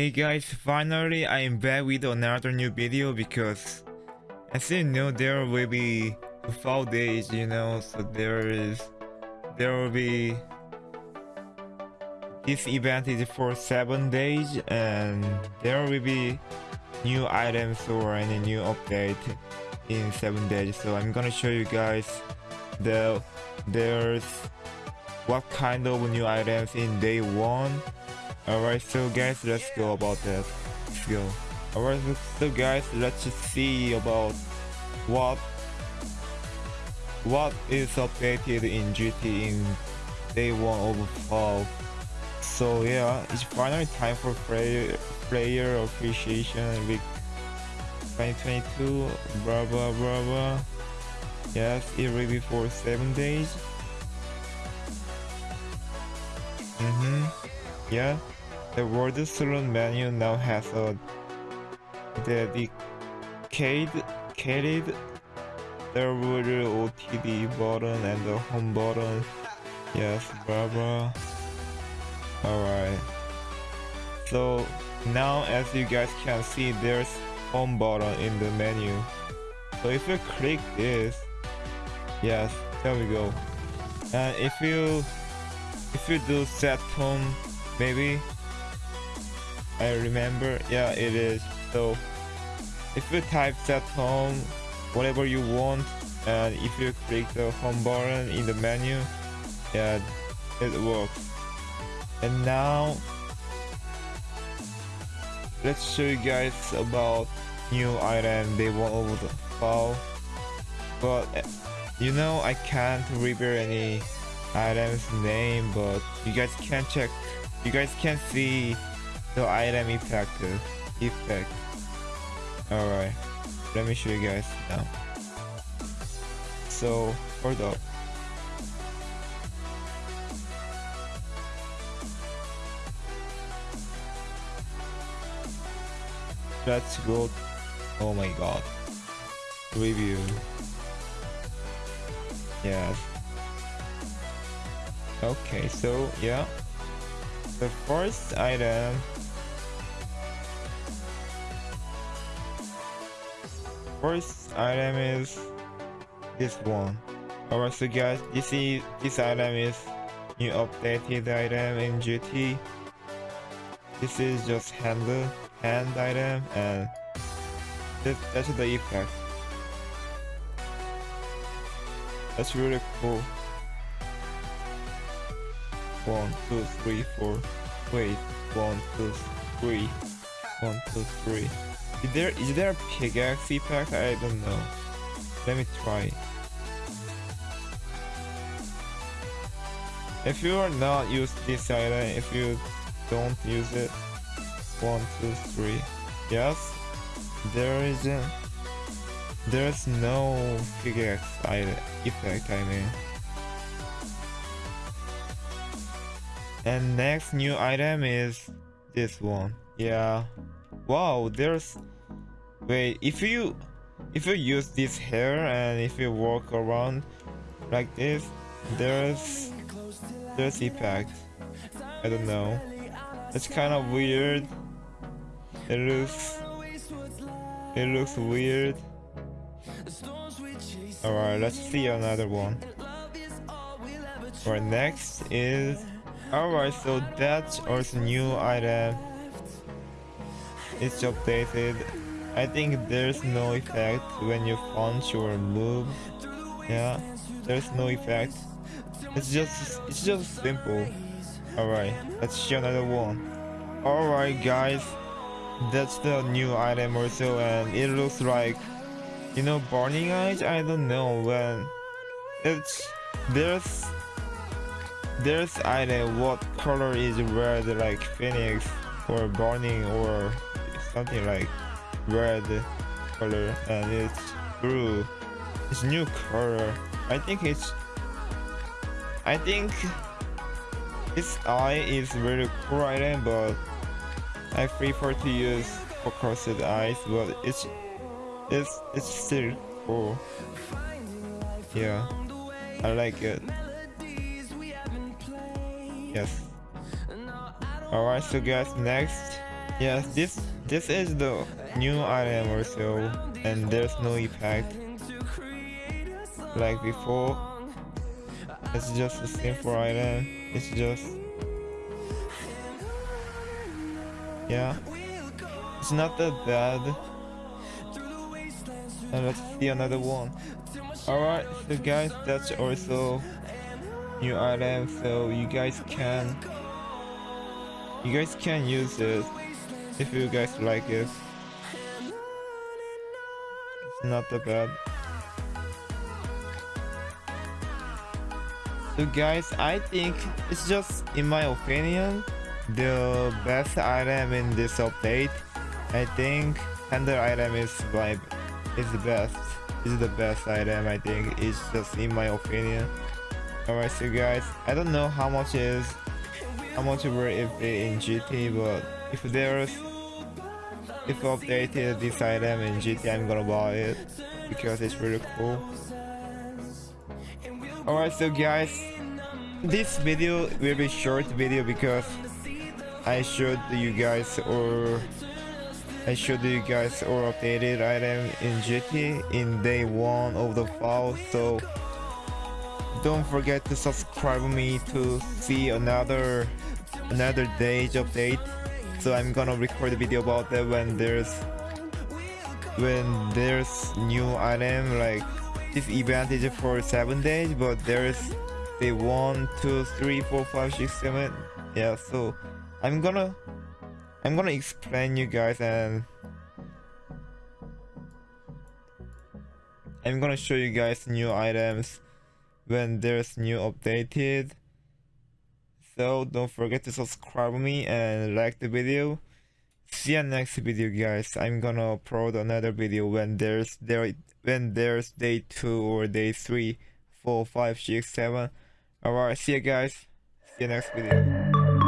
Hey guys, finally I am back with another new video because as you know there will be four days, you know, so there is there will be this event is for seven days and there will be new items or any new update in seven days. So i'm gonna show you guys the there's what kind of new items in day one alright so guys let's go about that. Let's go. Alright so guys let's see about what what is updated in GT in day one of fall so yeah it's finally time for player player appreciation week 2022 blah blah blah blah. Yes it will be for seven days. Mm-hmm yeah the world salon menu now has a dedicated will OTD button and the home button. Yes blah alright. So now as you guys can see there's home button in the menu. So if you click this yes there we go. And if you if you do set home maybe. I remember. Yeah it is. So if you type set home whatever you want and if you click the home button in the menu yeah it works. And now let's show you guys about new item. They want over the fall. But eh, you know I can't reveal any items name but you guys can check you guys can see the item effect uh, effect. Alright. Let me show you guys now. So hold up. Let's go. Oh my god. Review. Yes. Okay so yeah the first item. First item is this one. Alright so guys this is this item is new updated item in GT this is just handle hand item and this, that's the effect. That's really cool one two three four. Wait. One two three. One two three. Is there is there a pickaxe pack? i don't know. Let me try. If you are not use this item if you don't use it one two three. Yes. There isn't. There's no pickaxe effect I mean and next new item is this one. Yeah. Wow there's wait if you if you use this hair and if you walk around like this there's there's effect I don't know. It's kind of weird. It looks it looks weird. Alright, let's see another one. Alright, next is Alright, so that's also new item. It's updated. I think there's no effect when you punch or move. Yeah, there's no effect. It's just it's just simple. Alright, let's show another one. Alright guys, that's the new item also and it looks like you know burning eyes i don't know when it's there's there's item what color is red like phoenix or burning or something like red color and it's blue it's new color i think it's i think its eye is really cool item but I prefer to use focused eyes, but it's it's it's still cool. Yeah, I like it. Yes. Alright, so guys, next Yes, this this is the new item or so, and there's no effect like before. It's just a simple item. It's just yeah. It's not that bad. And let's see another one. Alright, so guys, that's also new item, so you guys can you guys can use it if you guys like it. It's not that bad. So guys, I think it's just in my opinion the best item in this update. I think tender item is my is the best. Is the best item I think. It's just in my opinion. Alright, so guys, I don't know how much is how much worth if in GT, but if there's if updated this item in GT, I'm gonna buy it because it's really cool. Alright, so guys, this video will be short video because I showed you guys or I showed you guys or updated item in GT in day one of the file so don't forget to subscribe me to see another another day's update so I'm gonna record a video about that when there's when there's new item like this event is for seven days but there's the one two three four five six seven. Yeah so i'm gonna i'm gonna explain you guys and i'm gonna show you guys new items when there's new updated. So don't forget to subscribe me and like the video. See you next video guys. I'm gonna upload another video when there's there when there's day two or day three four five six seven. All right see you guys. See you next video